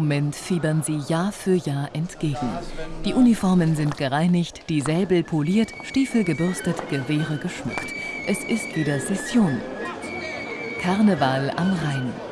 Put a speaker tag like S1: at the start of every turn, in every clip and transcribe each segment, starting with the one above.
S1: Moment fiebern sie Jahr für Jahr entgegen. Die Uniformen sind gereinigt, die Säbel poliert, Stiefel gebürstet, Gewehre geschmückt. Es ist wieder Session. Karneval am Rhein.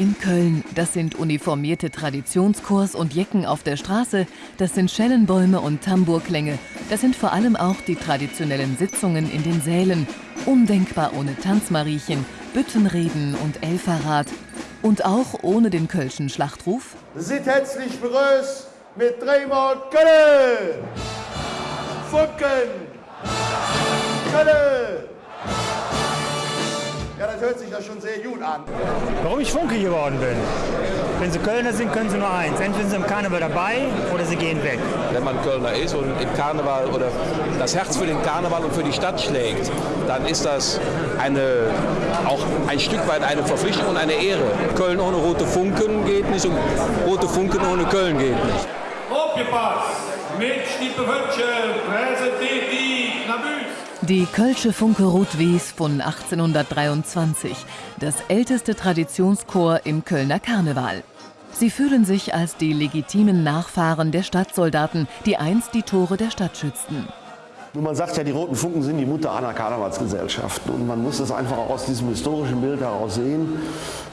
S1: In Köln. Das sind uniformierte Traditionskurs und Jecken auf der Straße. Das sind Schellenbäume und Tambourklänge. Das sind vor allem auch die traditionellen Sitzungen in den Sälen. Undenkbar ohne Tanzmariechen, Büttenreden und Elferrat. Und auch ohne den Kölschen Schlachtruf.
S2: Seid herzlich begrüßt mit dreimal Köln! Funken! Köln! Das hört sich ja schon sehr gut an.
S3: Warum ich Funke geworden bin? Wenn Sie Kölner sind, können Sie nur eins. Entweder sind Sie im Karneval dabei oder Sie gehen weg.
S4: Wenn man Kölner ist und im Karneval oder das Herz für den Karneval und für die Stadt schlägt, dann ist das eine, auch ein Stück weit eine Verpflichtung und eine Ehre. Köln ohne rote Funken geht nicht und rote Funken ohne Köln geht nicht.
S5: Aufgepasst! Mit Stiepewötchen präsentiert. Die
S1: Kölsche Funke Rot-Wies von 1823, das älteste Traditionschor im Kölner Karneval. Sie fühlen sich als die legitimen Nachfahren der Stadtsoldaten, die einst die Tore der Stadt schützten.
S2: Nun, man sagt ja, die Roten Funken sind die Mutter aller Karnevalsgesellschaften. Und man muss das einfach auch aus diesem historischen Bild heraus sehen.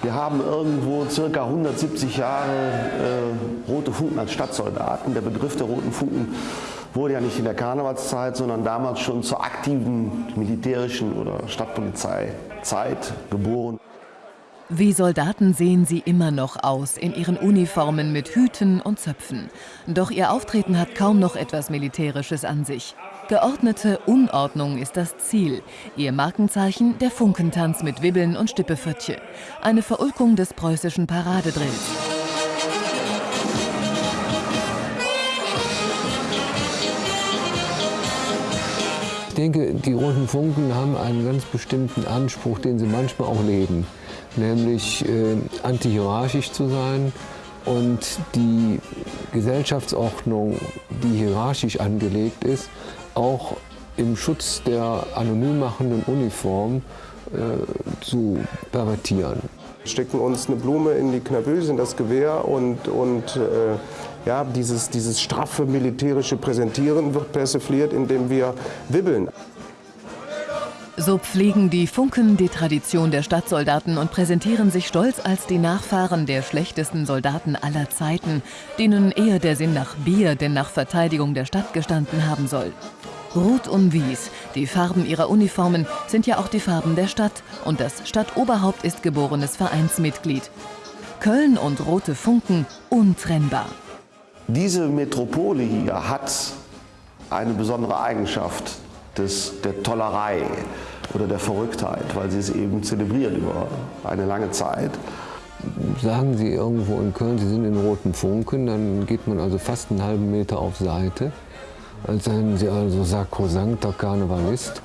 S2: Wir haben irgendwo circa 170 Jahre äh, Rote Funken als Stadtsoldaten. Der Begriff der Roten Funken wurde ja nicht in der Karnevalszeit, sondern damals schon zur aktiven militärischen oder Stadtpolizeizeit geboren.
S1: Wie Soldaten sehen sie immer noch aus, in ihren Uniformen mit Hüten und Zöpfen. Doch ihr Auftreten hat kaum noch etwas Militärisches an sich. Geordnete Unordnung ist das Ziel. Ihr Markenzeichen der Funkentanz mit Wibbeln und Stippefötche. Eine Verulkung des preußischen Paradedrills.
S6: Denke, die Roten Funken haben einen ganz bestimmten Anspruch, den sie manchmal auch leben, nämlich äh, antihierarchisch zu sein und die Gesellschaftsordnung, die hierarchisch angelegt ist, auch im Schutz der anonym machenden Uniform äh, zu pervertieren.
S7: Stecken uns eine Blume in die Knaböse, in das Gewehr und, und äh, ja, dieses, dieses straffe militärische Präsentieren wird persifliert, indem wir wibbeln.
S1: So pflegen die Funken die Tradition der Stadtsoldaten und präsentieren sich stolz als die Nachfahren der schlechtesten Soldaten aller Zeiten, denen eher der Sinn nach Bier denn nach Verteidigung der Stadt gestanden haben soll. Rot und Wies, die Farben ihrer Uniformen, sind ja auch die Farben der Stadt und das Stadtoberhaupt ist geborenes Vereinsmitglied. Köln und Rote Funken untrennbar.
S2: Diese Metropole hier hat eine besondere Eigenschaft des, der Tollerei oder der Verrücktheit, weil sie es eben zelebriert über eine lange Zeit.
S6: Sagen Sie irgendwo in Köln, Sie sind in Roten Funken, dann geht man also fast einen halben Meter auf Seite, als seien Sie also sakrosankter Karnevalist.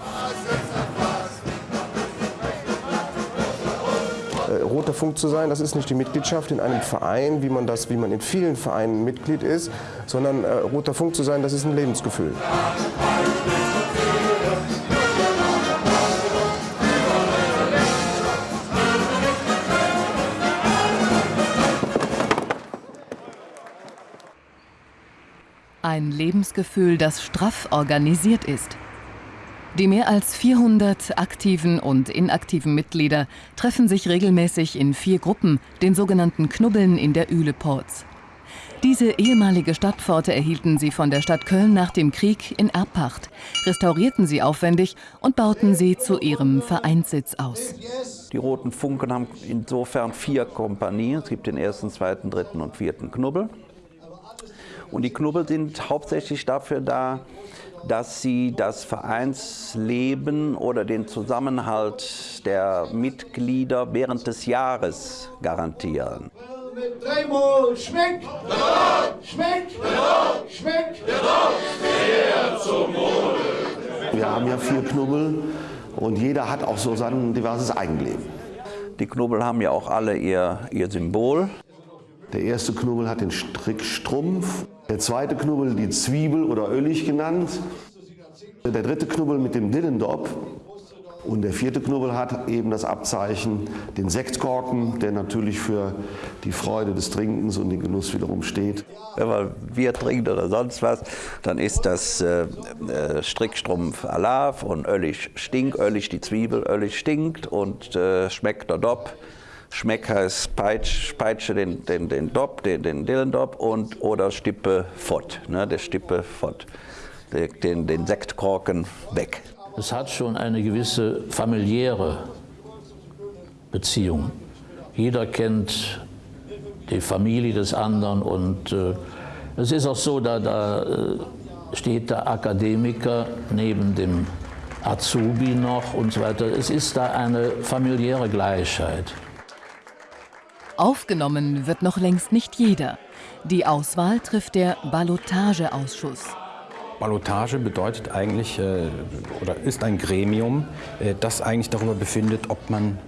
S7: Äh, Roter Funk zu sein, das ist nicht die Mitgliedschaft in einem Verein, wie man, das, wie man in vielen Vereinen Mitglied ist, sondern äh, Roter Funk zu sein, das ist ein Lebensgefühl.
S1: Ein Lebensgefühl, das straff organisiert ist. Die mehr als 400 aktiven und inaktiven Mitglieder treffen sich regelmäßig in vier Gruppen, den sogenannten Knubbeln in der Üleports. Diese ehemalige Stadtpforte erhielten sie von der Stadt Köln nach dem Krieg in Erbpacht, restaurierten sie aufwendig und bauten sie zu ihrem Vereinssitz aus.
S8: Die Roten Funken haben insofern vier Kompanien. Es gibt den ersten, zweiten, dritten und vierten Knubbel. Und die Knubbel sind hauptsächlich dafür da, dass sie das Vereinsleben oder den Zusammenhalt der Mitglieder während des Jahres garantieren.
S9: Mit dreimal schmeckt, schmeckt, schmeckt.
S2: Wir haben ja vier Knubbel und jeder hat auch so sein diverses Eigenleben.
S8: Die Knubbel haben ja auch alle ihr, ihr Symbol.
S2: Der erste Knubbel hat den Strickstrumpf, der zweite Knubbel die Zwiebel oder Öllig genannt, der dritte Knubbel mit dem Dillendop und der vierte Knubbel hat eben das Abzeichen, den Sektkorken, der natürlich für die Freude des Trinkens und den Genuss wiederum steht.
S8: Wenn man Bier trinkt oder sonst was, dann ist das äh, äh Strickstrumpf Alav und Öllig stinkt, Öllig die Zwiebel, Öllig stinkt und äh, schmeckt der Dopp. Schmeck heißt Peitsch, Peitsche den, den, den Dopp, den, den Dillendop und oder Stippe Fott, ne, der Stippe Fott, den, den Sektkorken weg.
S10: Es hat schon eine gewisse familiäre Beziehung. Jeder kennt die Familie des anderen und äh, es ist auch so, da, da äh, steht der Akademiker neben dem Azubi noch und so weiter. Es ist da eine familiäre Gleichheit.
S1: Aufgenommen wird noch längst nicht jeder. Die Auswahl trifft der Ballotageausschuss.
S11: Ballotage bedeutet eigentlich äh, oder ist ein Gremium, äh, das eigentlich darüber befindet, ob man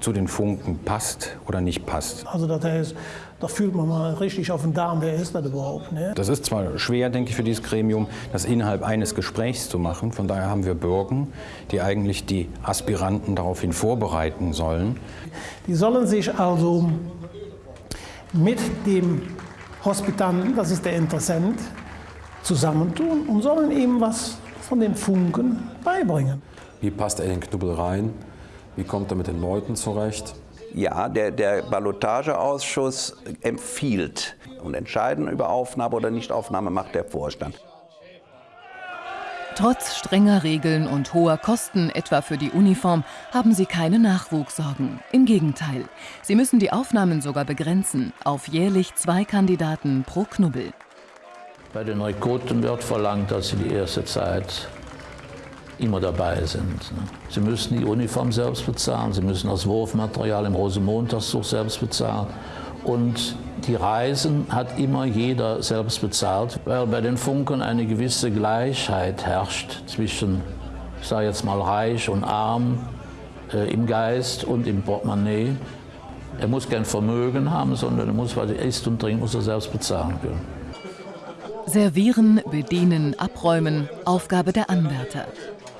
S11: zu den Funken passt oder nicht passt.
S12: Also das heißt, da fühlt man mal richtig auf den Darm, wer ist das überhaupt? Ne?
S11: Das ist zwar schwer, denke ich, für dieses Gremium, das innerhalb eines Gesprächs zu machen. Von daher haben wir Bürgen, die eigentlich die Aspiranten daraufhin vorbereiten sollen.
S12: Die sollen sich also mit dem Hospitanten, das ist der Interessent, zusammentun und sollen ihm was von den Funken beibringen.
S13: Wie passt er in den Knubbel rein? Wie kommt er mit den Leuten zurecht?
S8: Ja, der, der Ballotageausschuss empfiehlt und entscheiden über Aufnahme oder Nichtaufnahme macht der Vorstand.
S1: Trotz strenger Regeln und hoher Kosten, etwa für die Uniform, haben sie keine Nachwuchssorgen. Im Gegenteil, sie müssen die Aufnahmen sogar begrenzen auf jährlich zwei Kandidaten pro Knubbel.
S10: Bei den Rekruten wird verlangt, dass sie die erste Zeit immer dabei sind. Sie müssen die Uniform selbst bezahlen, sie müssen das Wurfmaterial im Rosenmontagszug selbst bezahlen. Und die Reisen hat immer jeder selbst bezahlt, weil bei den Funken eine gewisse Gleichheit herrscht zwischen, ich sage jetzt mal, reich und arm äh, im Geist und im Portemonnaie. Er muss kein Vermögen haben, sondern er muss, was er isst und trinkt, muss er selbst bezahlen können.
S1: Servieren, bedienen, abräumen, Aufgabe der Anwärter.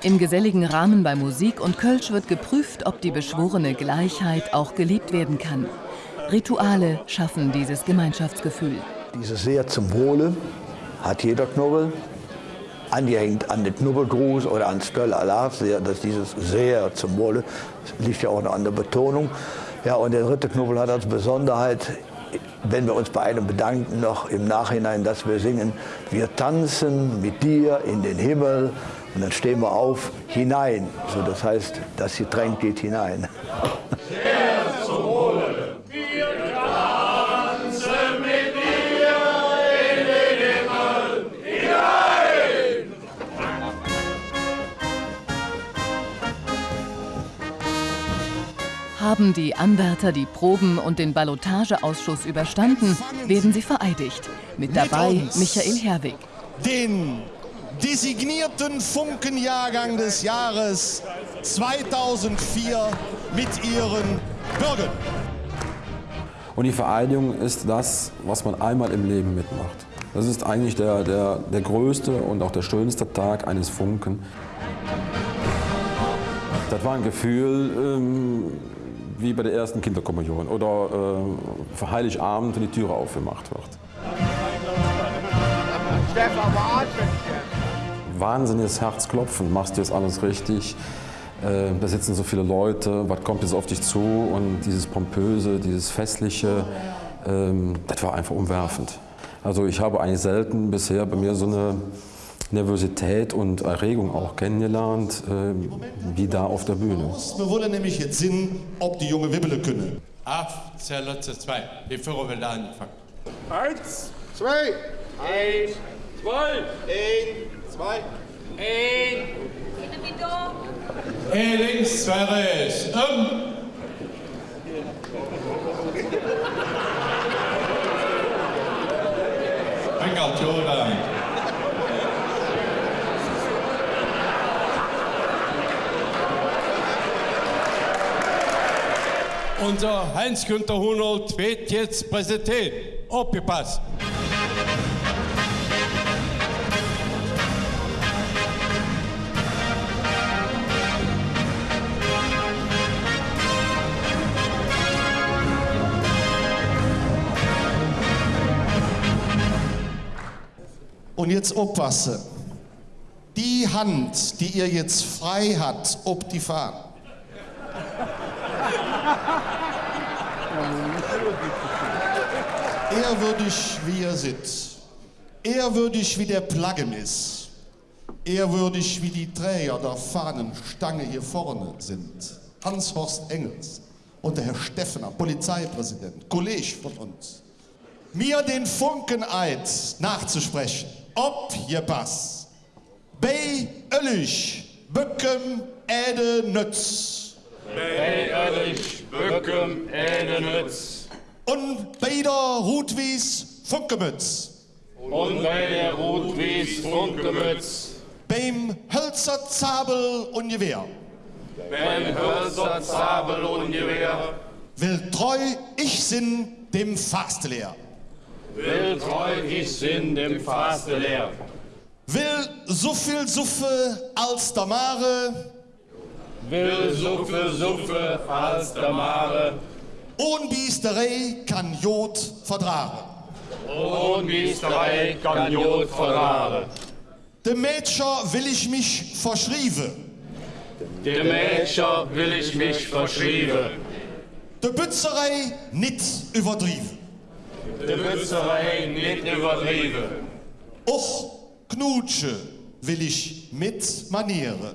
S1: Im geselligen Rahmen bei Musik und Kölsch wird geprüft, ob die beschworene Gleichheit auch gelebt werden kann. Rituale schaffen dieses Gemeinschaftsgefühl.
S14: Dieses Sehr zum Wohle hat jeder Knubbel. Angehängt an den Knubbelgruß oder an Stöll Alarv, dass dieses Sehr zum Wohle, liegt ja auch noch an der Betonung. Ja, und der dritte Knubbel hat als Besonderheit, wenn wir uns bei einem bedanken, noch im Nachhinein, dass wir singen, wir tanzen mit dir in den Himmel und dann stehen wir auf, hinein. So, das heißt, das Getränk geht hinein.
S9: Sehr zum Wohle. Wir tanzen mit dir in den Himmel hinein.
S1: Haben die Anwärter die Proben und den Ballotageausschuss überstanden, werden sie vereidigt. Mit dabei Michael Herwig.
S15: Den designierten Funkenjahrgang des Jahres 2004 mit ihren Bürgern.
S13: Und die Vereidigung ist das, was man einmal im Leben mitmacht. Das ist eigentlich der, der, der größte und auch der schönste Tag eines Funken. Das war ein Gefühl ähm, wie bei der ersten Kinderkommunion oder äh, für Heiligabend, wenn die Türe aufgemacht wird. Stefan, wahnsinniges Herzklopfen. Machst du jetzt alles richtig? Äh, da sitzen so viele Leute, was kommt jetzt auf dich zu? Und dieses Pompöse, dieses Festliche, ähm, das war einfach umwerfend. Also ich habe eigentlich selten bisher bei mir so eine Nervosität und Erregung auch kennengelernt, äh, wie da auf der Bühne.
S15: Wir wollen nämlich jetzt sehen, ob die junge Wibbele können.
S16: Auf, Zelle 2, die Führer will anfangen.
S17: Eins, zwei,
S9: Eins, zwei. Ein, zwei. Ein.
S5: Ein links, zwei rechts. Um. Engelt, Joran. Unser Heinz-Günther Hunold wird jetzt präsentiert. Aufgepasst.
S15: Jetzt aufpassen. Die Hand, die ihr jetzt frei hat, ob die Fahne. Ehrwürdig wie ihr sitzt. Ehrwürdig wie der Plaggen ist. Ehrwürdig wie die Träger der Fahnenstange hier vorne sind. Hans-Horst Engels und der Herr Steffner, Polizeipräsident, Kollege von uns. Mir den Funkeneid nachzusprechen. Ob ihr Pass. Bei Öllig, Böckem, Äde, Nütz.
S9: Bei Öllig, Böckem, Äde, Nütz.
S15: Und bei der Rutwies, Funkemütz.
S9: Und bei der Rotwies, Funkemütz.
S15: Beim Hölzer, Zabel und Gewehr.
S9: Beim Hölzer, Zabel und Gewehr.
S15: Will treu ich sinn dem Fastelehr.
S9: Will treu ich sinn dem Faste leer.
S15: Will so viel Suffe als der Mare.
S9: Will Suffe, Suffe als der Mare.
S15: Ohn Biesterei kann Jod verdragen.
S9: Und Biesterei kann Jod verraten.
S15: Dem Mädcher will ich mich verschrieben.
S9: Dem Mädcher will ich mich verschrieben.
S15: De Bützerei nit übertrieben.
S9: De Bützerei nicht übertrieben.
S15: Och Knutsche will ich mit Maniere.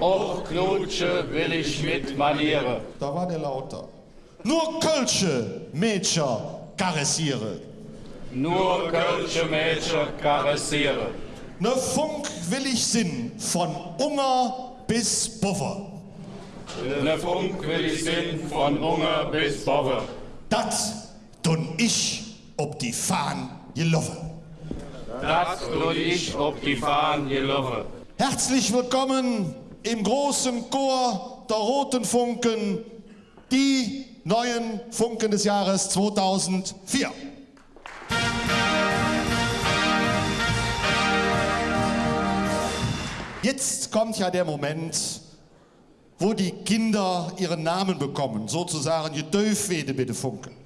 S9: Och Knutsche will ich mit Maniere.
S15: Da war der lauter. Nur Kölsche Mädcher karessiere.
S9: Nur Kölsche Mädchen karessiere.
S15: Ne Funk will ich sinn von Unger bis Buffer.
S9: Ne Funk will ich sinn von Unger bis Bobbe.
S15: Dat tun ich ob die Fahn gelaufen.
S9: Das tue ich ob die Fahnen gelaufen.
S15: Herzlich willkommen im großen Chor der Roten Funken, die neuen Funken des Jahres 2004. Jetzt kommt ja der Moment, wo die Kinder ihren Namen bekommen, sozusagen je Döfwede bitte Funken.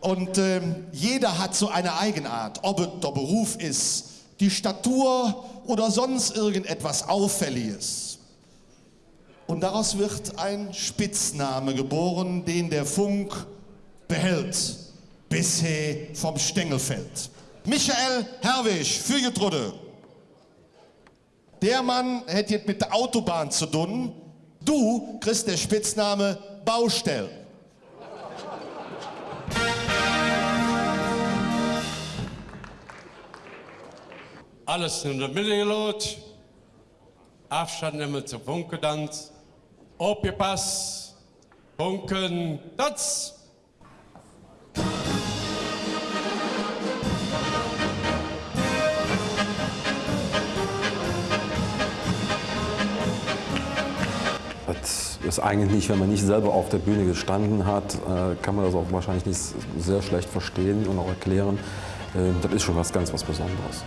S15: Und ähm, jeder hat so eine Eigenart, ob es der Beruf ist, die Statur oder sonst irgendetwas Auffälliges. Und daraus wird ein Spitzname geboren, den der Funk behält, bisher vom Stängel fällt. Michael Herwig, Fügetrude. Der Mann hätte jetzt mit der Autobahn zu tun. Du kriegst der Spitzname Baustell.
S5: Alles in der Mitte gelot. Abstand nehmen zum Funkedanz. Aufgepasst. Funken, Tanz.
S13: Das ist eigentlich nicht, wenn man nicht selber auf der Bühne gestanden hat, äh, kann man das auch wahrscheinlich nicht sehr schlecht verstehen und auch erklären. Äh, Das ist schon was ganz was Besonderes.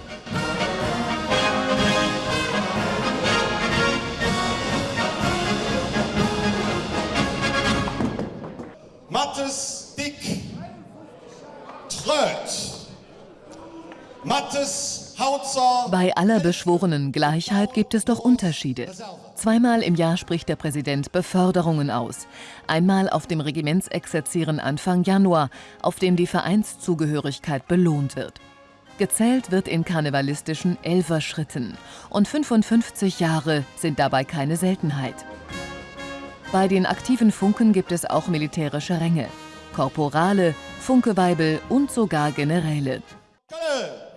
S1: Bei aller beschworenen Gleichheit gibt es doch Unterschiede. Zweimal im Jahr spricht der Präsident Beförderungen aus. Einmal auf dem Regimentsexerzieren Anfang Januar, auf dem die Vereinszugehörigkeit belohnt wird. Gezählt wird in karnevalistischen Elferschritten. Und 55 Jahre sind dabei keine Seltenheit. Bei den aktiven Funken gibt es auch militärische Ränge. Korporale, Funkeweibel und sogar Generäle.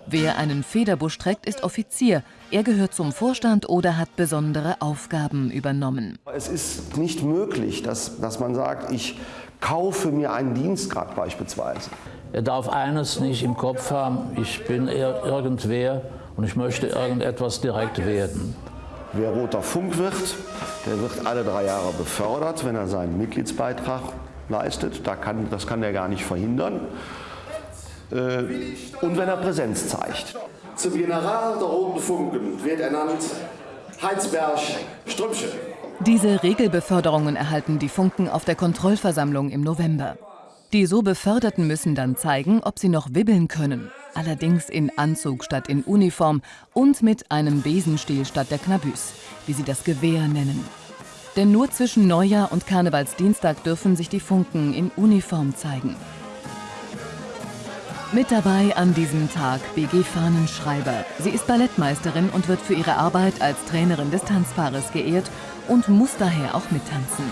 S1: Wer einen Federbusch trägt, ist Offizier. Er gehört zum Vorstand oder hat besondere Aufgaben übernommen.
S2: Es ist nicht möglich, dass, dass man sagt, ich kaufe mir einen Dienstgrad beispielsweise.
S10: Er darf eines nicht im Kopf haben, ich bin irgendwer und ich möchte irgendetwas direkt werden.
S2: Wer roter Funk wird, der wird alle drei Jahre befördert, wenn er seinen Mitgliedsbeitrag leistet. Da kann, das kann er gar nicht verhindern. Äh, und wenn er Präsenz zeigt.
S18: Zum General der Roten Funken wird ernannt Heinsberg Strümpche.
S1: Diese Regelbeförderungen erhalten die Funken auf der Kontrollversammlung im November. Die so Beförderten müssen dann zeigen, ob sie noch wibbeln können. Allerdings in Anzug statt in Uniform und mit einem Besenstiel statt der Knabüs, wie sie das Gewehr nennen. Denn nur zwischen Neujahr und Karnevalsdienstag dürfen sich die Funken in Uniform zeigen. Mit dabei an diesem Tag BG Fahnenschreiber. Sie ist Ballettmeisterin und wird für ihre Arbeit als Trainerin des Tanzpaares geehrt und muss daher auch mittanzen.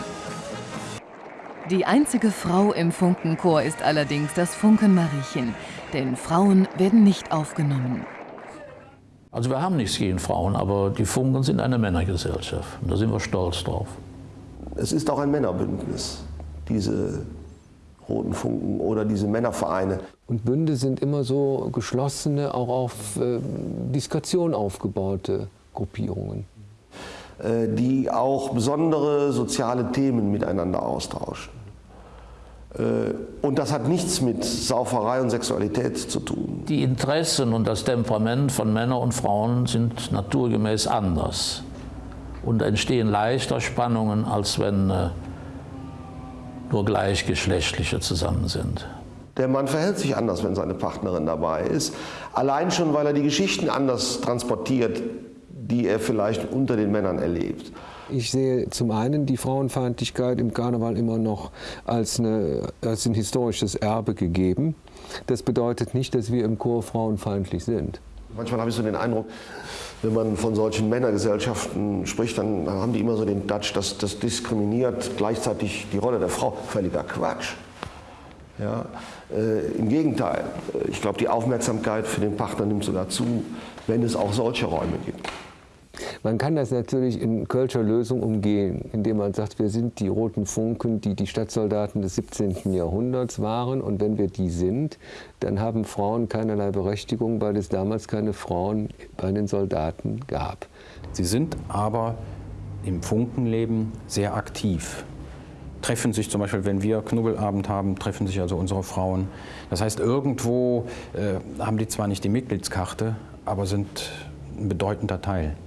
S1: Die einzige Frau im Funkenchor ist allerdings das Funkenmariechen, denn Frauen werden nicht aufgenommen.
S10: Also wir haben nichts gegen Frauen, aber die Funken sind eine Männergesellschaft und da sind wir stolz drauf.
S2: Es ist auch ein Männerbündnis, diese Roten Funken oder diese Männervereine.
S6: Und Bünde sind immer so geschlossene, auch auf äh, Diskretion aufgebaute Gruppierungen.
S2: Äh, die auch besondere soziale Themen miteinander austauschen. Äh, und das hat nichts mit Sauferei und Sexualität zu tun.
S10: Die Interessen und das Temperament von Männern und Frauen sind naturgemäß anders und entstehen leichter Spannungen, als wenn äh, nur Gleichgeschlechtliche zusammen sind.
S2: Der Mann verhält sich anders, wenn seine Partnerin dabei ist. Allein schon, weil er die Geschichten anders transportiert, die er vielleicht unter den Männern erlebt.
S6: Ich sehe zum einen die Frauenfeindlichkeit im Karneval immer noch als, eine, als ein historisches Erbe gegeben. Das bedeutet nicht, dass wir im Chor frauenfeindlich sind.
S2: Manchmal habe ich so den Eindruck, wenn man von solchen Männergesellschaften spricht, dann haben die immer so den Touch, dass das diskriminiert gleichzeitig die Rolle der Frau. Völliger Quatsch. Ja, äh, Im Gegenteil, ich glaube, die Aufmerksamkeit für den Partner nimmt sogar zu, wenn es auch solche Räume gibt.
S6: Man kann das natürlich in Kölscher Lösung umgehen, indem man sagt, wir sind die roten Funken, die die Stadtsoldaten des 17. Jahrhunderts waren. Und wenn wir die sind, dann haben Frauen keinerlei Berechtigung, weil es damals keine Frauen bei den Soldaten gab.
S11: Sie sind aber im Funkenleben sehr aktiv treffen sich zum Beispiel, wenn wir Knubbelabend haben, treffen sich also unsere Frauen. Das heißt, irgendwo äh, haben die zwar nicht die Mitgliedskarte, aber sind ein bedeutender Teil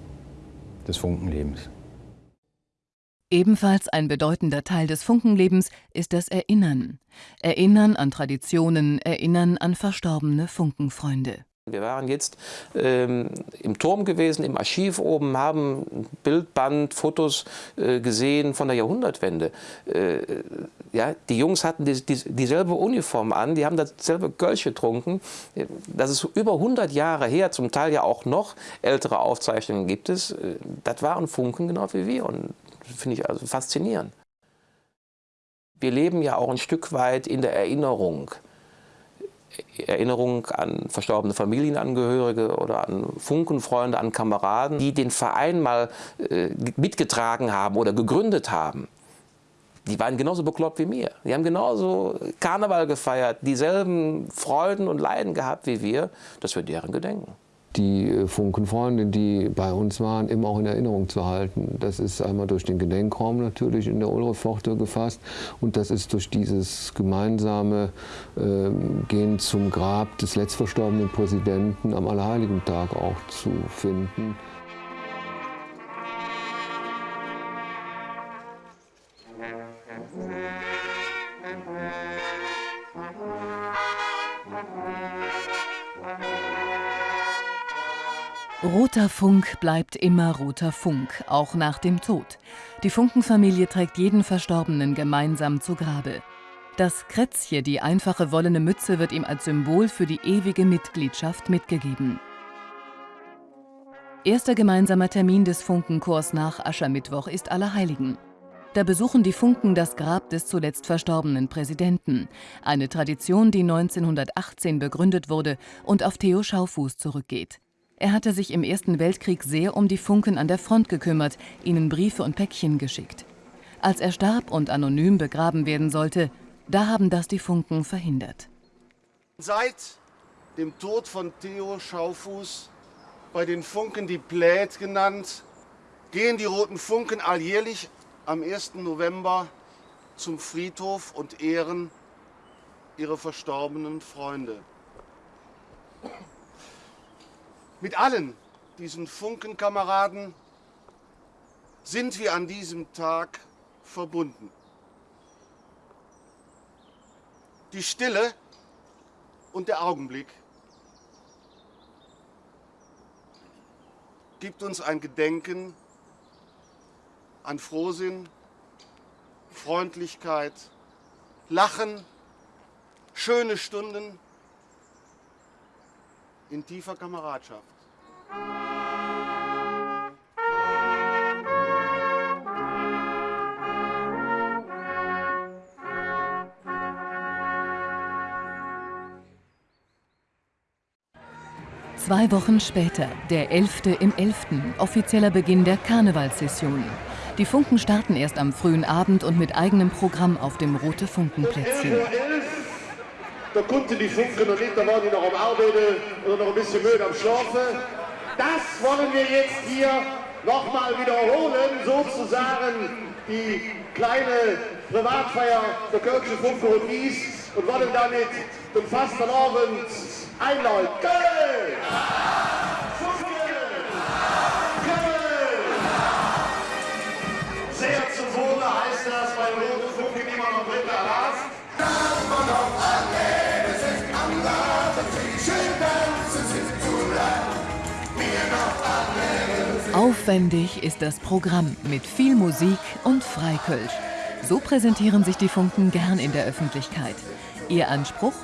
S11: des Funkenlebens.
S1: Ebenfalls ein bedeutender Teil des Funkenlebens ist das Erinnern. Erinnern an Traditionen, Erinnern an verstorbene Funkenfreunde.
S19: Wir waren jetzt ähm, im Turm gewesen, im Archiv oben, haben Bildband, Fotos äh, gesehen von der Jahrhundertwende. Äh, ja, die Jungs hatten die, die, dieselbe Uniform an, die haben dasselbe Gölsch getrunken. Das ist über 100 Jahre her, zum Teil ja auch noch ältere Aufzeichnungen gibt es. Äh, das waren Funken genau wie wir und finde ich also faszinierend. Wir leben ja auch ein Stück weit in der Erinnerung. Erinnerung an verstorbene Familienangehörige oder an Funkenfreunde, an Kameraden, die den Verein mal äh, mitgetragen haben oder gegründet haben. Die waren genauso bekloppt wie mir. Die haben genauso Karneval gefeiert, dieselben Freuden und Leiden gehabt wie wir, dass wir deren gedenken
S6: die äh, Funkenfreunde, die bei uns waren, immer auch in Erinnerung zu halten. Das ist einmal durch den Gedenkraum natürlich in der Ulrepforte gefasst und das ist durch dieses gemeinsame äh, Gehen zum Grab des letztverstorbenen Präsidenten am Allerheiligen-Tag auch zu finden.
S1: Roter Funk bleibt immer roter Funk, auch nach dem Tod. Die Funkenfamilie trägt jeden Verstorbenen gemeinsam zu Grabe. Das Krätzje, die einfache wollene Mütze, wird ihm als Symbol für die ewige Mitgliedschaft mitgegeben. Erster gemeinsamer Termin des Funkenchors nach Aschermittwoch ist Allerheiligen. Da besuchen die Funken das Grab des zuletzt verstorbenen Präsidenten. Eine Tradition, die 1918 begründet wurde und auf Theo Schaufuß zurückgeht. Er hatte sich im Ersten Weltkrieg sehr um die Funken an der Front gekümmert, ihnen Briefe und Päckchen geschickt. Als er starb und anonym begraben werden sollte, da haben das die Funken verhindert.
S20: Seit dem Tod von Theo Schaufuß, bei den Funken die Plät genannt, gehen die Roten Funken alljährlich am 1. November zum Friedhof und ehren ihre verstorbenen Freunde. Mit allen diesen Funkenkameraden sind wir an diesem Tag verbunden. Die Stille und der Augenblick gibt uns ein Gedenken an Frohsinn, Freundlichkeit, Lachen, schöne Stunden in tiefer Kameradschaft.
S1: Zwei Wochen später, der 11. im 11., offizieller Beginn der Karnevalssession. Die Funken starten erst am frühen Abend und mit eigenem Programm auf dem Rote Funkenplätzchen.
S20: Da konnten die Funken noch nicht, da waren die noch am Arbeiten oder noch ein bisschen müde am Schlafen. Das wollen wir jetzt hier nochmal wiederholen, sozusagen die kleine Privatfeier der Kölsche Funke und Wies und wollen damit den Fastenabend einläuten. Köln!
S1: Aufwendig ist das Programm mit viel Musik und Freikölsch. So präsentieren sich die Funken gern in der Öffentlichkeit. Ihr Anspruch?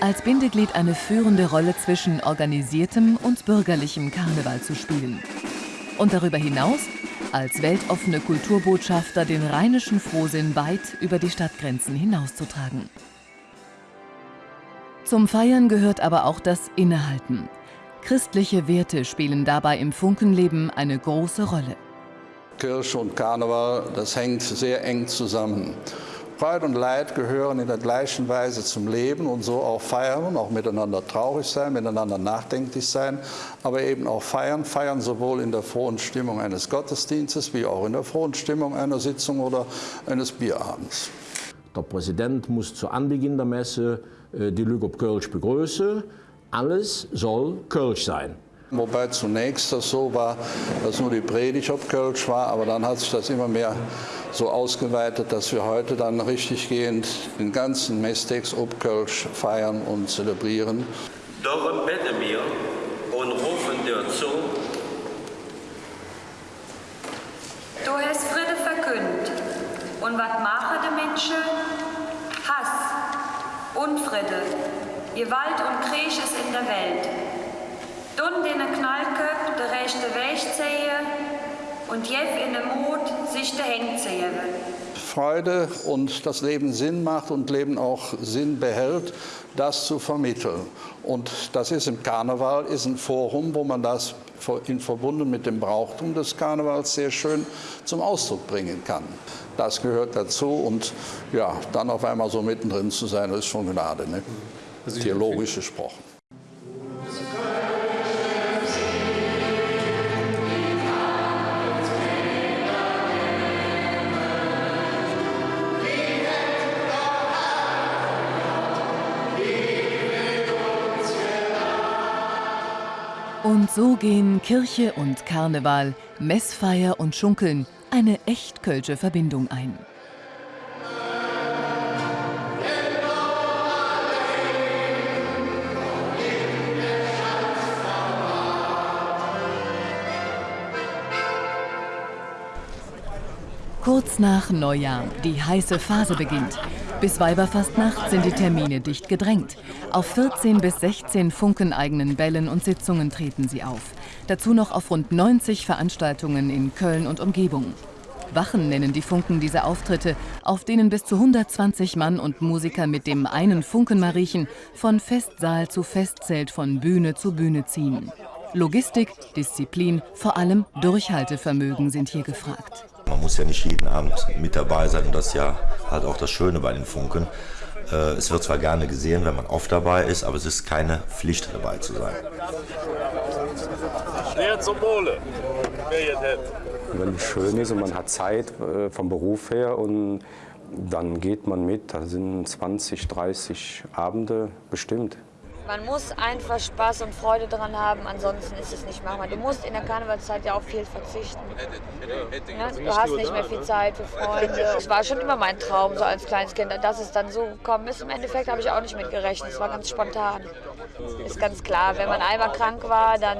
S1: Als Bindeglied eine führende Rolle zwischen organisiertem und bürgerlichem Karneval zu spielen. Und darüber hinaus als weltoffene Kulturbotschafter den rheinischen Frohsinn weit über die Stadtgrenzen hinauszutragen. Zum Feiern gehört aber auch das Innehalten. Christliche Werte spielen dabei im Funkenleben eine große Rolle.
S21: Kirche und Karneval, das hängt sehr eng zusammen. Freude und Leid gehören in der gleichen Weise zum Leben und so auch feiern, auch miteinander traurig sein, miteinander nachdenklich sein, aber eben auch feiern. Feiern sowohl in der frohen Stimmung eines Gottesdienstes wie auch in der frohen Stimmung einer Sitzung oder eines Bierabends.
S10: Der Präsident muss zu Anbeginn der Messe äh, die Lüge op Kölsch begrüßen. Alles soll Kölsch sein.
S21: Wobei zunächst das so war, dass nur die Predigt auf Kölsch war, aber dann hat sich das immer mehr so ausgeweitet, dass wir heute dann richtig gehend den ganzen Messtext ob Kölsch feiern und zelebrieren.
S22: Darum beten wir und rufen dir zu.
S23: Du hast Friede verkündet. Und was machen die Menschen? Hass, Unfriede, Gewalt und Krieg ist in der Welt. Dun den Knallköp der rechte Weg ziehen und jeff in den Mut sich der Hände ziehen.
S21: Freude und das Leben Sinn macht und Leben auch Sinn behält, das zu vermitteln. Und das ist im Karneval, ist ein Forum, wo man das in verbunden mit dem Brauchtum des Karnevals sehr schön zum Ausdruck bringen kann. Das gehört dazu und ja, dann auf einmal so mittendrin zu sein, das ist schon Gnade, ne? Theologisch gesprochen.
S1: Und so gehen Kirche und Karneval, Messfeier und Schunkeln eine echt kölsche Verbindung ein. Kurz nach Neujahr, die heiße Phase beginnt. Bis Weiberfastnacht sind die Termine dicht gedrängt. Auf 14 bis 16 funkeneigenen Bällen und Sitzungen treten sie auf. Dazu noch auf rund 90 Veranstaltungen in Köln und Umgebung. Wachen nennen die Funken diese Auftritte, auf denen bis zu 120 Mann und Musiker mit dem einen Funkenmariechen von Festsaal zu Festzelt, von Bühne zu Bühne ziehen. Logistik, Disziplin, vor allem Durchhaltevermögen sind hier gefragt.
S24: Man muss ja nicht jeden Abend mit dabei sein und das ist ja halt auch das Schöne bei den Funken. Äh, es wird zwar gerne gesehen, wenn man oft dabei ist, aber es ist keine Pflicht dabei zu sein.
S25: Schnell zum Wohle.
S11: Wenn es schön ist und man hat Zeit äh, vom Beruf her und dann geht man mit, da sind 20, 30 Abende bestimmt.
S23: Man muss einfach Spaß und Freude daran haben, ansonsten ist es nicht machbar. Du musst in der Karnevalszeit ja auf viel verzichten. Ne? Du hast nicht mehr viel Zeit für Freunde. Es war schon immer mein Traum, so als kleines Kind. Dass es dann so gekommen ist, im Endeffekt habe ich auch nicht mit gerechnet. Es war ganz spontan. Ist ganz klar, wenn man einmal krank war, dann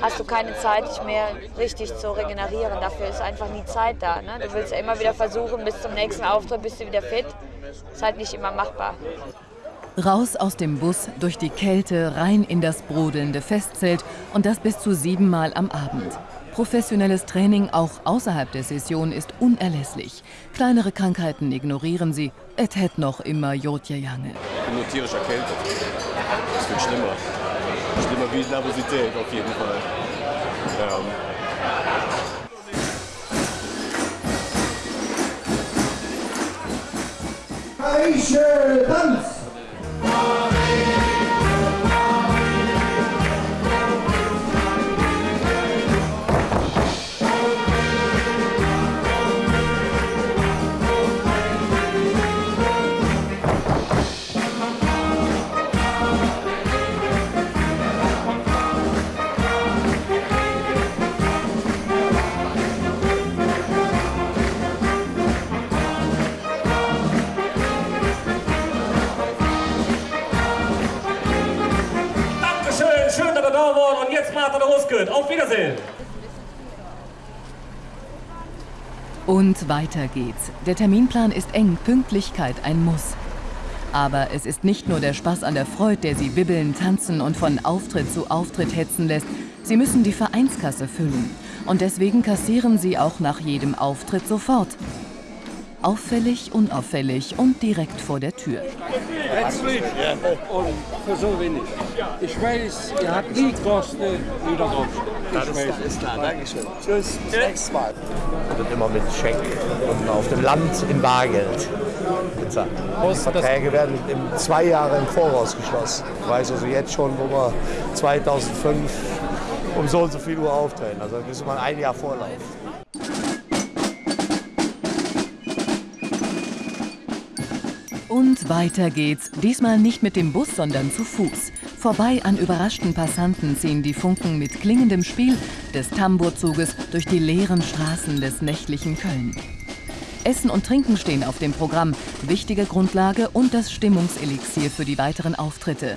S23: hast du keine Zeit, dich mehr richtig zu regenerieren. Dafür ist einfach nie Zeit da. Ne? Du willst ja immer wieder versuchen, bis zum nächsten Auftritt bist du wieder fit. Ist halt nicht immer machbar.
S1: Raus aus dem Bus, durch die Kälte, rein in das brodelnde Festzelt und das bis zu siebenmal am Abend. Professionelles Training auch außerhalb der Session ist unerlässlich. Kleinere Krankheiten ignorieren sie. Et het noch immer Jotje Jange.
S25: Ich bin nur tierisch erkältet. Das wird schlimmer. Schlimmer wie Nervosität auf jeden Fall. Ähm.
S26: Eiche, Tanz!
S27: Dankeschön,
S1: weiter geht's. Der Terminplan ist eng, Pünktlichkeit ein Muss. Aber es ist nicht nur der Spaß an der Freude, der sie wibbeln, tanzen und von Auftritt zu Auftritt hetzen lässt. Sie müssen die Vereinskasse füllen. Und deswegen kassieren sie auch nach jedem Auftritt sofort. Auffällig, unauffällig und direkt vor der Tür.
S28: Herzlich und für so wenig. Ich weiß, ihr habt nie Kosten wieder drauf.
S29: Das ist, das ist klar, Dankeschön. Tschüss, bis nächstes Mal. Und immer mit Scheck und auf dem Land in Bargeld. bezahlt. Verträge werden im zwei Jahre im Voraus geschlossen. Ich weiß also jetzt schon, wo wir 2005 um so und so viel Uhr auftreten. Also müssen wir ein Jahr Vorlauf.
S1: Und weiter geht's. Diesmal nicht mit dem Bus, sondern zu Fuß. Vorbei an überraschten Passanten ziehen die Funken mit klingendem Spiel des Tambourzuges durch die leeren Straßen des nächtlichen Köln. Essen und Trinken stehen auf dem Programm, wichtige Grundlage und das Stimmungselixier für die weiteren Auftritte.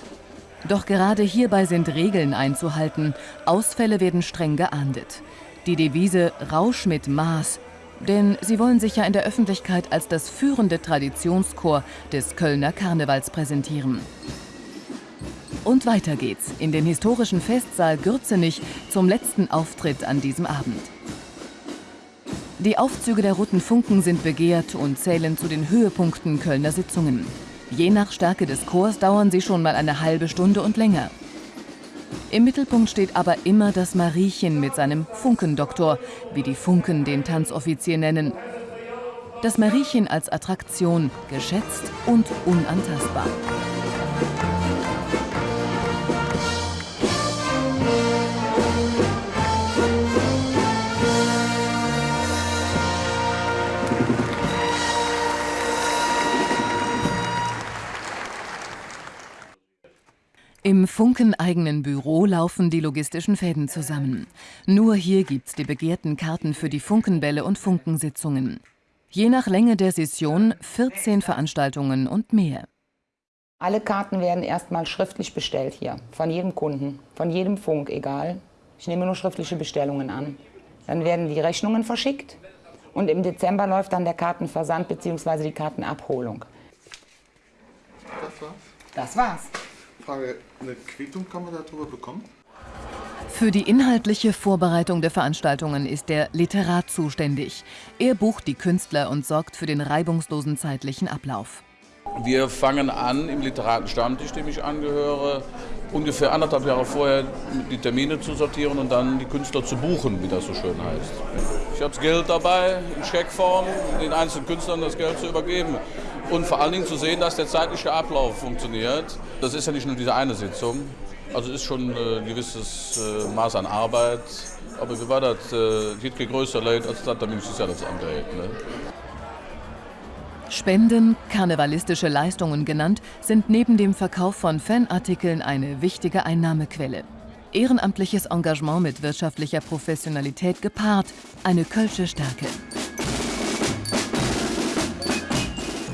S1: Doch gerade hierbei sind Regeln einzuhalten. Ausfälle werden streng geahndet. Die Devise Rausch mit Maß denn sie wollen sich ja in der Öffentlichkeit als das führende Traditionschor des Kölner Karnevals präsentieren. Und weiter geht's in den historischen Festsaal Gürzenich zum letzten Auftritt an diesem Abend. Die Aufzüge der Roten Funken sind begehrt und zählen zu den Höhepunkten Kölner Sitzungen. Je nach Stärke des Chors dauern sie schon mal eine halbe Stunde und länger. Im Mittelpunkt steht aber immer das Mariechen mit seinem Funkendoktor, wie die Funken den Tanzoffizier nennen. Das Mariechen als Attraktion, geschätzt und unantastbar. Im funkeneigenen Büro laufen die logistischen Fäden zusammen. Nur hier gibt's die begehrten Karten für die Funkenbälle und Funkensitzungen. Je nach Länge der Session 14 Veranstaltungen und mehr.
S30: Alle Karten werden erstmal schriftlich bestellt hier, von jedem Kunden, von jedem Funk, egal. Ich nehme nur schriftliche Bestellungen an. Dann werden die Rechnungen verschickt und im Dezember läuft dann der Kartenversand bzw. die Kartenabholung.
S31: Das war's?
S30: Das war's.
S31: Frage, eine Quittung kann man darüber bekommen?
S1: Für die inhaltliche Vorbereitung der Veranstaltungen ist der Literat zuständig. Er bucht die Künstler und sorgt für den reibungslosen zeitlichen Ablauf.
S32: Wir fangen an im Literatenstammtisch, dem ich angehöre, ungefähr anderthalb Jahre vorher die Termine zu sortieren und dann die Künstler zu buchen, wie das so schön heißt. Ich habe das Geld dabei, in Scheckform, den einzelnen Künstlern das Geld zu übergeben und vor allen Dingen zu sehen, dass der zeitliche Ablauf funktioniert. Das ist ja nicht nur diese eine Sitzung, also ist schon äh, ein gewisses äh, Maß an Arbeit. Aber wie war das? Äh, geht größer leid als das, damit ist ja das andere. Ne?
S1: Spenden, karnevalistische Leistungen genannt, sind neben dem Verkauf von Fanartikeln eine wichtige Einnahmequelle. Ehrenamtliches Engagement mit wirtschaftlicher Professionalität gepaart, eine Kölsche Stärke.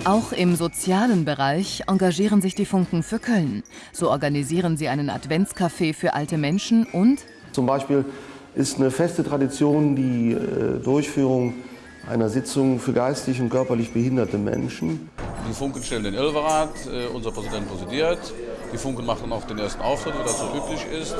S1: Auch im sozialen Bereich engagieren sich die Funken für Köln. So organisieren sie einen Adventscafé für alte Menschen und
S2: Zum Beispiel ist eine feste Tradition die äh, Durchführung einer Sitzung für geistig und körperlich behinderte Menschen.
S32: Die Funken stellen den Ilverat, äh, unser Präsident präsidiert. Die Funken machen auch den ersten Auftritt, wie das so üblich ist.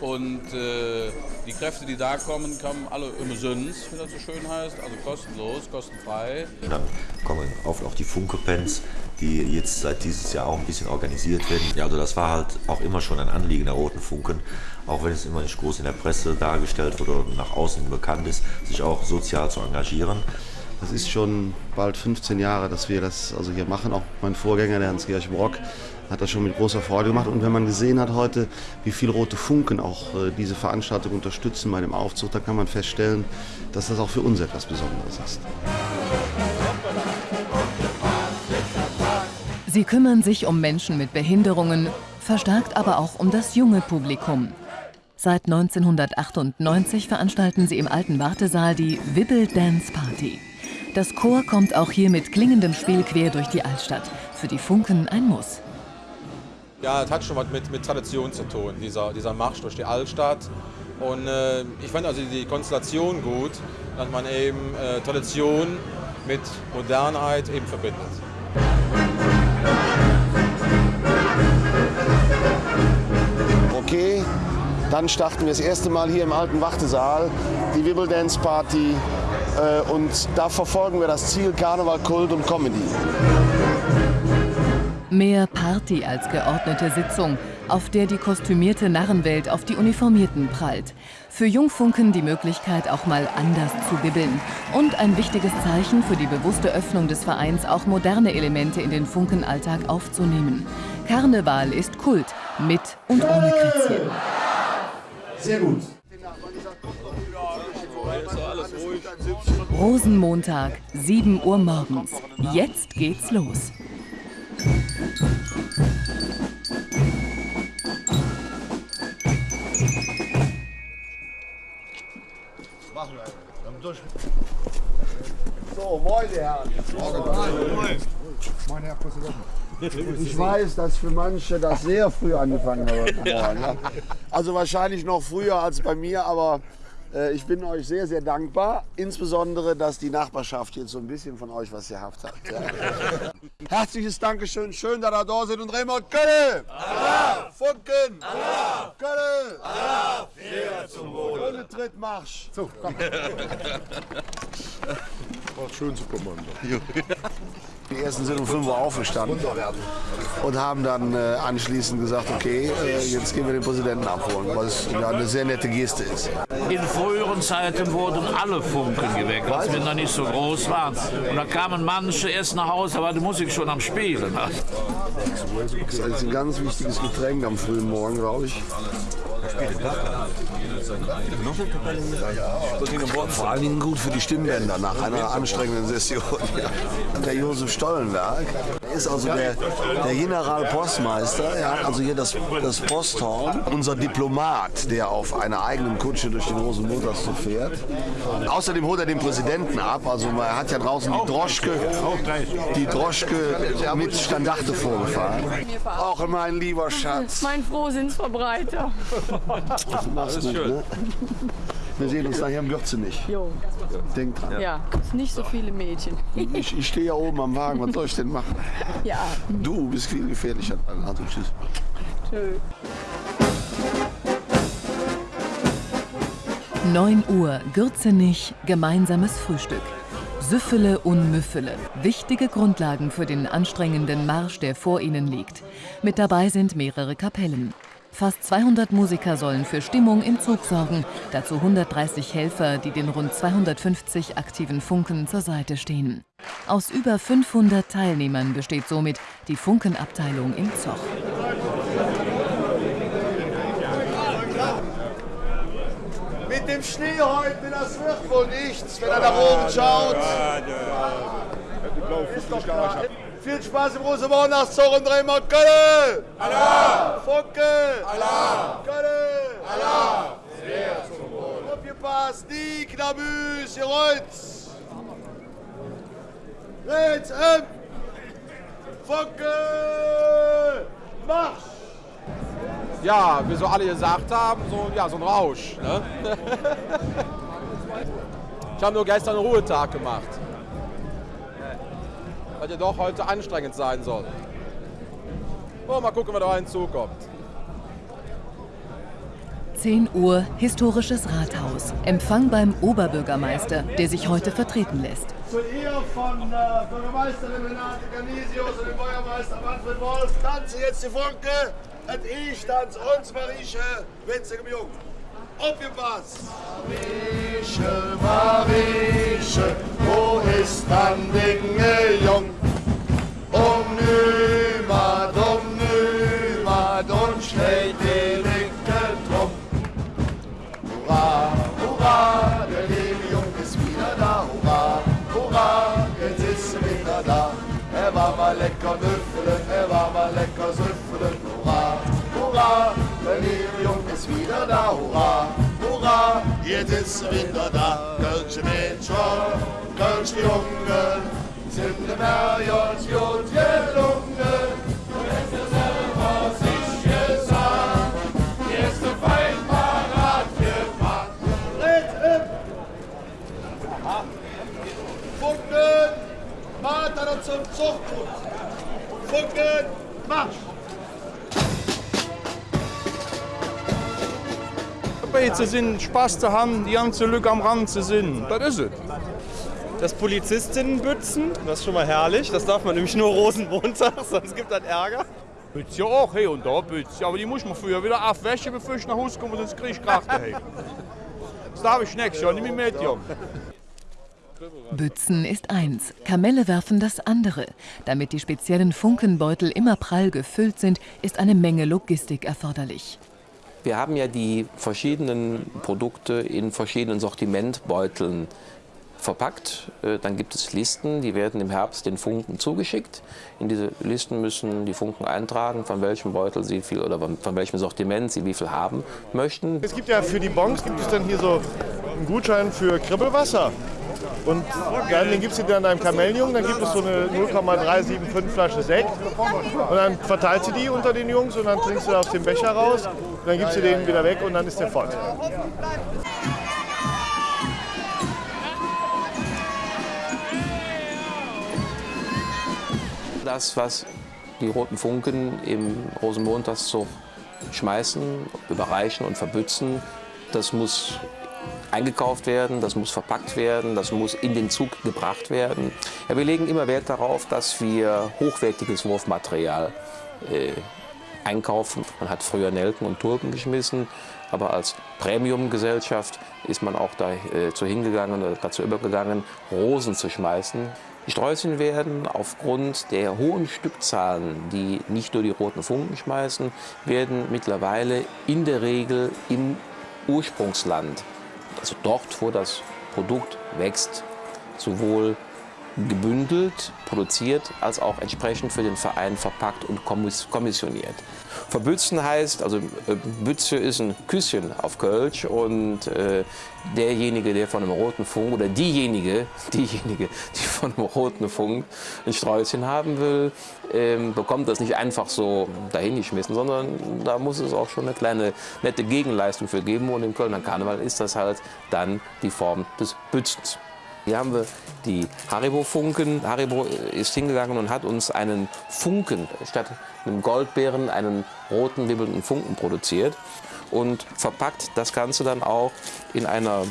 S32: Und äh, die Kräfte, die da kommen, kommen alle umsonst, wie das so schön heißt, also kostenlos, kostenfrei.
S24: Und dann kommen oft auch die Funke-Pens, die jetzt seit dieses Jahr auch ein bisschen organisiert werden. Ja, also das war halt auch immer schon ein Anliegen der Roten Funken, auch wenn es immer nicht groß in der Presse dargestellt wurde oder nach außen bekannt ist, sich auch sozial zu engagieren.
S2: Das ist schon bald 15 Jahre, dass wir das also hier machen. Auch mein Vorgänger, der Hans-Georg Brock, hat das schon mit großer Freude gemacht. Und wenn man gesehen hat heute, wie viele Rote Funken auch äh, diese Veranstaltung unterstützen bei dem Aufzug, dann kann man feststellen, dass das auch für uns etwas Besonderes ist.
S1: Sie kümmern sich um Menschen mit Behinderungen, verstärkt aber auch um das junge Publikum. Seit 1998 veranstalten sie im alten Wartesaal die Wibble Dance Party. Das Chor kommt auch hier mit klingendem Spiel quer durch die Altstadt. Für die Funken ein Muss.
S33: Ja, es hat schon was mit, mit Tradition zu tun, dieser, dieser Marsch durch die Altstadt. Und äh, ich fand also die Konstellation gut, dass man eben äh, Tradition mit Modernheit eben verbindet.
S2: Okay, dann starten wir das erste Mal hier im alten Wartesaal die Wibble Dance Party äh, und da verfolgen wir das Ziel Karneval, Kult und Comedy.
S1: Mehr Party als geordnete Sitzung, auf der die kostümierte Narrenwelt auf die Uniformierten prallt. Für Jungfunken die Möglichkeit, auch mal anders zu bibbeln. Und ein wichtiges Zeichen für die bewusste Öffnung des Vereins, auch moderne Elemente in den Funkenalltag aufzunehmen. Karneval ist Kult, mit und ohne Krätzchen.
S26: Sehr gut.
S1: Rosenmontag, 7 Uhr morgens. Jetzt geht's los.
S26: Machen wir. Haben durch. So, moin, Herren. Moin. Herr Präsident. Ich weiß, dass für manche das sehr früh angefangen hat ja. Also wahrscheinlich noch früher als bei mir, aber ich bin euch sehr, sehr dankbar. Insbesondere, dass die Nachbarschaft jetzt so ein bisschen von euch was gehabt hat. Ja. Herzliches Dankeschön. Schön, dass ihr da seid. Und Raymond Kölle! Funken! Kölle! Jeder zum Wohl! Ohne Trittmarsch! So, komm.
S34: War schön zu kommen.
S2: Die ersten sind um 5 Uhr aufgestanden und haben dann äh, anschließend gesagt, okay, äh, jetzt gehen wir den Präsidenten abholen, was ja eine sehr nette Geste ist.
S10: In früheren Zeiten wurden alle Funken geweckt, als wir noch nicht so groß waren. Und da kamen manche erst nach Hause, war die Musik schon am Spielen.
S2: Das ist ein ganz wichtiges Getränk am frühen Morgen, glaube ich. Vor allen Dingen gut für die Stimmbänder nach einer anstrengenden Session. Der Josef Stollenberg ist also der, der Generalpostmeister. Er hat also hier das, das Posthorn. Unser Diplomat, der auf einer eigenen Kutsche durch den Rosenmontagszug fährt. Außerdem holt er den Präsidenten ab. Also er hat ja draußen die Droschke, die Droschke mit Standarte vorgefahren. Auch mein lieber Schatz.
S35: Mein Frohsinnsverbreiter. Das ist schön.
S2: Wir sehen uns nachher im Gürzenich.
S35: Jo.
S2: Denk dran.
S35: Ja, nicht so viele Mädchen.
S2: Ich, ich stehe ja oben am Wagen, was soll ich denn machen?
S35: Ja.
S2: Du bist viel gefährlicher. Also tschüss.
S35: Tschö.
S1: 9 Uhr, Gürzenich, gemeinsames Frühstück. Süffele und Müffele, wichtige Grundlagen für den anstrengenden Marsch, der vor ihnen liegt. Mit dabei sind mehrere Kapellen. Fast 200 Musiker sollen für Stimmung im Zug sorgen, dazu 130 Helfer, die den rund 250 aktiven Funken zur Seite stehen. Aus über 500 Teilnehmern besteht somit die Funkenabteilung im Zoch.
S26: Mit dem Schnee heute, das wird wohl nichts, wenn er nach oben schaut. Ist doch klar. Viel Spaß im Rosenmontagszug und drehen wir Kölle! Allah! Funke! Allah! Kölle! Allah! Sehr zum Wohl. Aufgepasst, die Knabüs, ihr Rolls! Rechts, ähm! Funke! Marsch!
S33: Ja, wie so alle gesagt haben, so, ja, so ein Rausch. Ne? ich habe nur gestern einen Ruhetag gemacht. Weil der doch heute anstrengend sein soll. Oh, mal gucken, wer da hinzukommt.
S1: 10 Uhr, historisches Rathaus. Empfang beim Oberbürgermeister, der sich heute vertreten lässt.
S26: Zu ihr von äh, Bürgermeisterin Renate Canisius und dem Bürgermeister Manfred Wolf tanze jetzt die Funke. Und ich tanze uns Marieche, winzigem Jung. Aufgepasst! Marieche, Marieche, wo ist dann Dinge wieder da. Hurra, hurra, jetzt ist er wieder da. Kölsche Mädchen, Kölsche Jungen, sind dem Herrjons gut gelungen. Du hast ja selber sich gesagt, die erste Feind parat gemacht. Red Aha. Funken, Vater zum Zuchtgut. Funken, Marsch!
S36: Dabei zu sind, Spaß zu haben, die ganze Lücke am Rand zu sind. Das ist es.
S34: Das Polizistinnenbützen, das ist schon mal herrlich. Das darf man nämlich nur Rosenmontag, sonst gibt das Ärger.
S36: Bütz ja auch hier und da Bütz. Aber die muss man früher wieder abwäschen, bevor ich nach Hause komme, sonst kriege ich Kraft daheim. Das darf ich nächstes Jahr, nicht mehr mit, Junge.
S1: Bützen ist eins, Kamelle werfen das andere. Damit die speziellen Funkenbeutel immer prall gefüllt sind, ist eine Menge Logistik erforderlich.
S19: Wir haben ja die verschiedenen Produkte in verschiedenen Sortimentbeuteln verpackt. Äh, Dann gibt es Listen, die werden im Herbst den Funken zugeschickt. In diese Listen müssen die Funken eintragen, von welchem Beutel sie viel oder von welchem Sortiment sie wie viel haben möchten.
S37: Es gibt ja für die Bons gibt es dann hier so einen Gutschein für Kribbelwasser. Und dann, gibst du dir an einem Kamellenjungen, dann gibt es so eine 0,375 Flasche Sekt. Und dann verteilst du die unter den Jungs und dann trinkst du aus dem Becher raus. Und dann gibst du den wieder weg und dann ist der voll.
S19: Das, was die Roten Funken im Rosenmontagszug schmeißen, überreichen und verbützen, das muss eingekauft werden, das muss verpackt werden, das muss in den Zug gebracht werden. Ja, wir legen immer Wert darauf, dass wir hochwertiges Wurfmaterial äh, einkaufen. Man hat früher Nelken und Tulpen geschmissen, aber als Premium-Gesellschaft ist man auch dazu hingegangen oder dazu übergegangen, Rosen zu schmeißen. Die Sträußchen werden aufgrund der hohen Stückzahlen, die nicht nur die roten Funken schmeißen, werden mittlerweile in der Regel im Ursprungsland, also dort, wo das Produkt wächst, sowohl gebündelt, produziert, als auch entsprechend für den Verein verpackt und kommiss- kommissioniert. Verbützen heißt, also äh, Bütze ist ein Küsschen auf Kölsch und äh, derjenige, der von einem roten Funk oder diejenige, diejenige, die von einem roten Funk ein Sträußchen haben will, ähm, bekommt das nicht einfach so dahingeschmissen, sondern da muss es auch schon eine kleine nette Gegenleistung für geben und im Kölner Karneval ist das halt dann die Form des Bützens. Hier haben wir die Haribo-Funken. Haribo ist hingegangen und hat uns einen Funken statt einem Goldbeeren einen roten, wibbelnden Funken produziert. und verpackt das Ganze dann auch in einer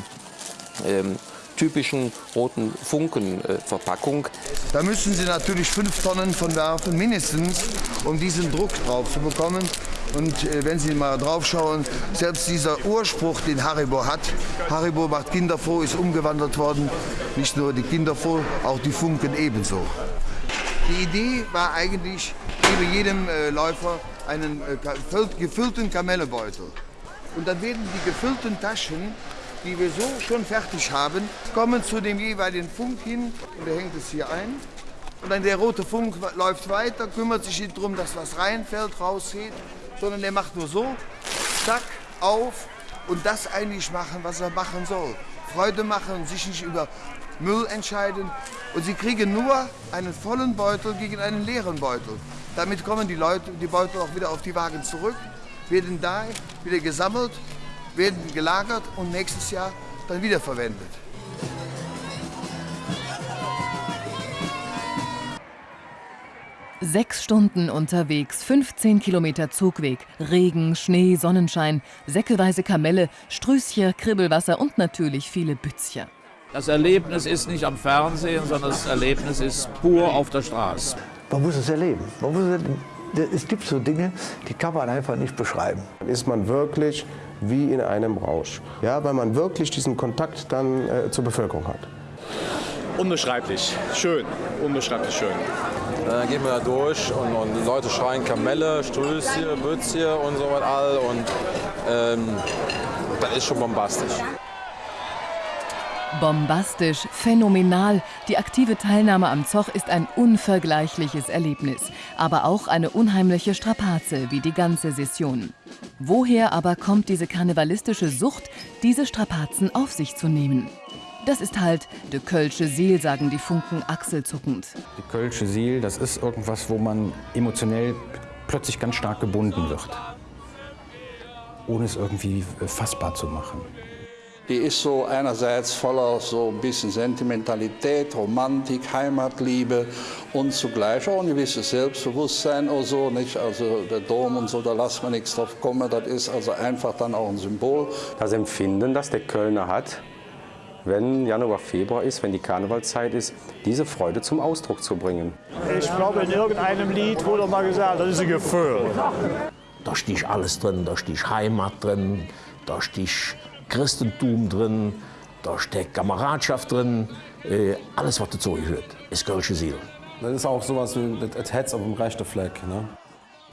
S19: ähm, typischen roten Funken-Verpackung.
S26: Da müssen Sie natürlich fünf Tonnen von werfen, mindestens, um diesen Druck drauf zu bekommen. Und äh, wenn Sie mal drauf schauen, selbst dieser Urspruch, den Haribo hat, Haribo macht Kinder froh, ist umgewandelt worden. Nicht nur die Kinder froh, auch die Funken ebenso. Die Idee war eigentlich, gebe jedem äh, Läufer einen äh, gefüllten Kamellebeutel. Und dann werden die gefüllten Taschen die wir so schon fertig haben, kommen zu dem jeweiligen Funk hin und er hängt es hier ein. Und dann der rote Funk läuft weiter, kümmert sich nicht darum, dass was reinfällt, rausgeht, sondern der macht nur so, zack, auf und das eigentlich machen, was er machen soll. Freude machen sich nicht über Müll entscheiden. Und sie kriegen nur einen vollen Beutel gegen einen leeren Beutel. Damit kommen die Leute, die Beutel auch wieder auf die Wagen zurück, werden da wieder gesammelt werden gelagert und nächstes Jahr dann wiederverwendet.
S1: Sechs Stunden unterwegs, 15 Kilometer Zugweg, Regen, Schnee, Sonnenschein, säckeweise Kamelle, Strüßchen, Kribbelwasser und natürlich viele Bützchen.
S10: Das Erlebnis ist nicht am Fernsehen, sondern das Erlebnis ist pur auf der Straße.
S38: Man muss es erleben. Man muss es, es gibt so Dinge, die kann man einfach nicht beschreiben.
S39: Ist man wirklich wie in einem Rausch, ja, weil man wirklich diesen Kontakt dann äh, zur Bevölkerung hat.
S40: Unbeschreiblich, schön, unbeschreiblich schön.
S33: Dann gehen wir da durch und, und die Leute schreien Kamelle, Strößchen, Bützchen und so was all und ähm, das ist schon bombastisch.
S1: Bombastisch, phänomenal. Die aktive Teilnahme am Zoch ist ein unvergleichliches Erlebnis, aber auch eine unheimliche Strapaze wie die ganze Session. Woher aber kommt diese karnevalistische Sucht, diese Strapazen auf sich zu nehmen? Das ist halt de Kölsche Seel, sagen die Funken achselzuckend.
S11: Die Kölsche Seel, das ist irgendwas, wo man emotionell plötzlich ganz stark gebunden wird. Ohne es irgendwie fassbar zu machen.
S21: Die ist so einerseits voller so ein bisschen Sentimentalität, Romantik, Heimatliebe und zugleich auch ein gewisses Selbstbewusstsein oder so. Nicht? Also der Dom und so, da lassen wir nichts drauf kommen. Das ist also einfach dann auch ein Symbol.
S11: Das Empfinden, das der Kölner hat, wenn Januar, Februar ist, wenn die Karnevalzeit ist, diese Freude zum Ausdruck zu bringen.
S41: Ich glaube, in irgendeinem Lied wurde mal gesagt, das ist ein Gefühl.
S10: Da sticht alles drin, da sticht Heimat drin, da sticht Christentum drin, da steckt Kameradschaft drin, äh, alles, was dazu gehört, ist Kölsche Seel.
S39: Das ist auch sowas wie das Herz auf dem rechten Fleck. Ne?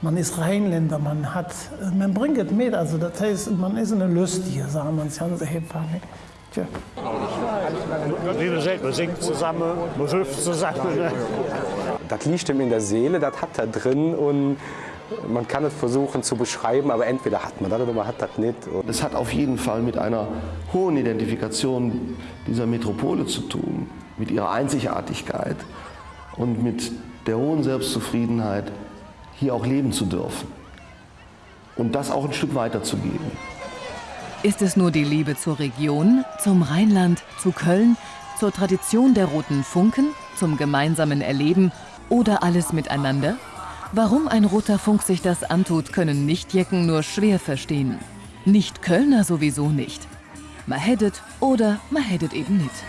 S42: Man ist Rheinländer, man, hat, man bringt es mit, also das heißt, man ist eine Lustige, sagen wir es ganz einfach. Tja.
S41: Wie gesagt, man singt zusammen, man hüpft zusammen. Ne?
S11: Das liegt ihm in der Seele, das hat er drin und man kann es versuchen zu beschreiben, aber entweder hat man das oder man hat das nicht.
S2: Es hat auf jeden Fall mit einer hohen Identifikation dieser Metropole zu tun, mit ihrer Einzigartigkeit und mit der hohen Selbstzufriedenheit, hier auch leben zu dürfen und das auch ein Stück weiterzugeben.
S1: Ist es nur die Liebe zur Region, zum Rheinland, zu Köln, zur Tradition der roten Funken, zum gemeinsamen Erleben oder alles miteinander? Warum ein roter Funk sich das antut, können Nichtjecken nur schwer verstehen. Nicht Kölner sowieso nicht. Man hättet oder man hättet eben nicht.